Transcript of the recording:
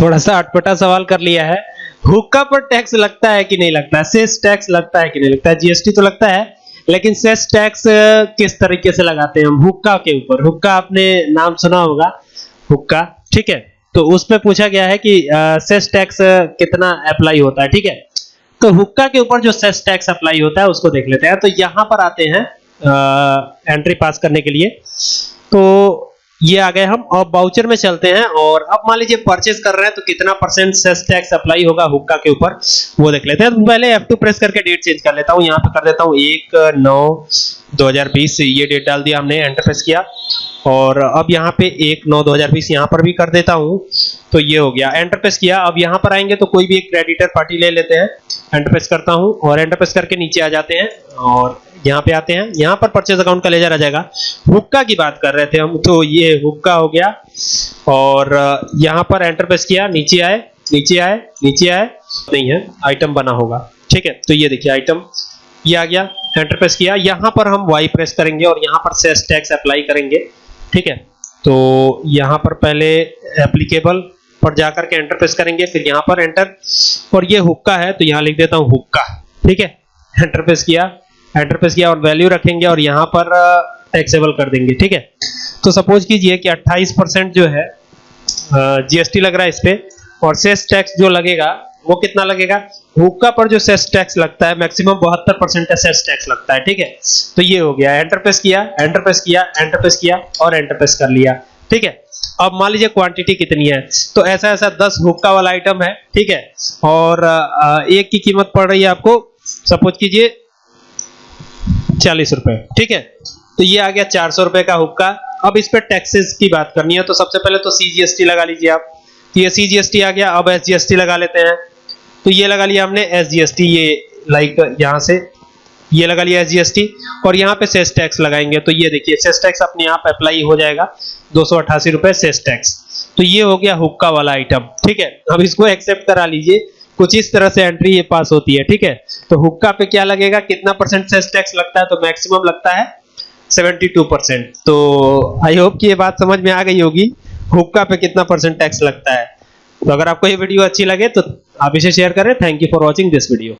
थोड़ा सा अटपटा सवाल कर लिया है। हुक्का पर टैक्स लगता है कि नहीं लगता? सेस टैक्स लगता है कि नहीं लगता? जीएसटी तो लगता है, लेकिन सेस टैक्स किस तरीके से लगाते हैं हम? हुक्का के ऊपर। हुक्का आपने नाम सुना होगा। हुक्का ठीक है। तो उसमें पूछा गया है कि सेस टैक्स कितना अप्लाई होता है, ठीक है? तो हुक्का के ऊपर जो सेस टैक्स अप्लाई होता है, उसको देख लेते हैं। तो यहाँ पर आते हैं एंट्री पास करने के लिए। तो ये आ गए हम। अब बाउचर में चलते हैं और अब मान लीजिए परचेज कर रहे हैं तो कितना परसेंट सेस टैक्स अप्लाई होगा हुक्का के ऊपर, वो देख लेते हैं। तो पहले F2 प्रेस करके डेट चेंज कर लेता हूँ। यहाँ पे कर देता हूँ 1 9 2020 ये डेट डाल दिया हमने एंटर प्रेस किया। और अब यहाँ पे 1 9 2020 यहाँ पर भी कर देता हूँ। तो ये हो गया। एंटर प्रेस किया। अब यहाँ पर आएँगे तो कोई भी एक क्रेडिटर पार्टी ले लेते हैं। एंटर प्रेस करता हूँ और एंटर प्रेस करके नीचे आ जाते हैं और यहाँ पे आते हैं। यहाँ पर परचेज अकाउंट का लेजर आ जाएगा। हुक्का की बात कर रहे थे हम तो ये हुक्का हो गया। और यहाँ पर एंटर प्रेस किया। नीचे आए नीचे आए नीचे आए। नहीं है आइटम बना होगा। ठीक है तो ये देखिए आइटम ये आ गया। एंटर प्रेस किया। यहाँ पर हम वाई प्रेस करेंगे और यहाँ पर सेस टैक्स अप्लाई करेंगे। ठीक है? तो यहाँ पर पहले एप्लीकेबल पर जाकर के एंटर प्रेस करेंगे, फिर यहाँ पर एंटर और ये हुक्का है तो यहाँ लिख देता हूँ हुक्का ठीक है? एंटर प्रेस किया एंटर प्रेस किया और वैल्यू रखेंगे और यहाँ पर टैक्सेबल कर देंगे, ठीक है? तो सपोज़ कीजिए कि 28 परसेंट जो है जीएसटी लग रहा है इस पे, और सेस टैक्स जो लगेगा वो कितना लगेगा? हुक्का पर जो सेस टैक्स लगता है, मैक्सिमम बहत्तर परसेंट का सेस टैक्स लगता है, ठीक है? तो ये हो गया एंटर प्रेस किया एंटर प्रेस किया एंटर प्रेस किया और एंटर प्रेस कर लिया, ठीक है? अब मान लीजिए क्वांटिटी कितनी है तो ऐसा ऐसा 10 हुक्का वाला आइटम है, ठीक है? और एक की कीमत पड़ रही है आपको, सपोज़ कीजिए, चालीस रुपए, ठीक है? तो ये आ गया चार सौ रुपए का हुक्का। अब इस पे टैक्सेस की बात करनी है तो सबसे पहले तो सीजीएसटी लगा लीजिए आप। तो ये सीजीएसटी आ गया, अब एसजीएसटी लगा लेते हैं। तो ये लगा लिया हमने एसजीएसटी ये लाइक यहाँ से, ये लगा लिया एसजीएसटी और यहाँ पे सेस टैक्स लगाएँगे। तो ये देखिए सेस टैक्स अपने आप अप्लाई हो जाएगा, दो रुपए सेस टैक्स तो ये हो गया हुक्का वाला आइटम ठीक है? अब इसको एक्सेप्ट करा लीजिए। कुछ इस तरह से एंट्री ये पास होती है, ठीक है? तो हुक्का पे क्या लगेगा? कितना परसेंट सेस टैक्स लगता है? तो मैक्सिमम लगता है 72 परसेंट तो आई होप कि ये बात समझ में आ गई होगी, हुक्का पे कितना परसेंट टैक्स लगता है। तो अगर आपको ये वीडियो अच्छी लगे तो आप इसे शेयर करें। Thank you for watching this video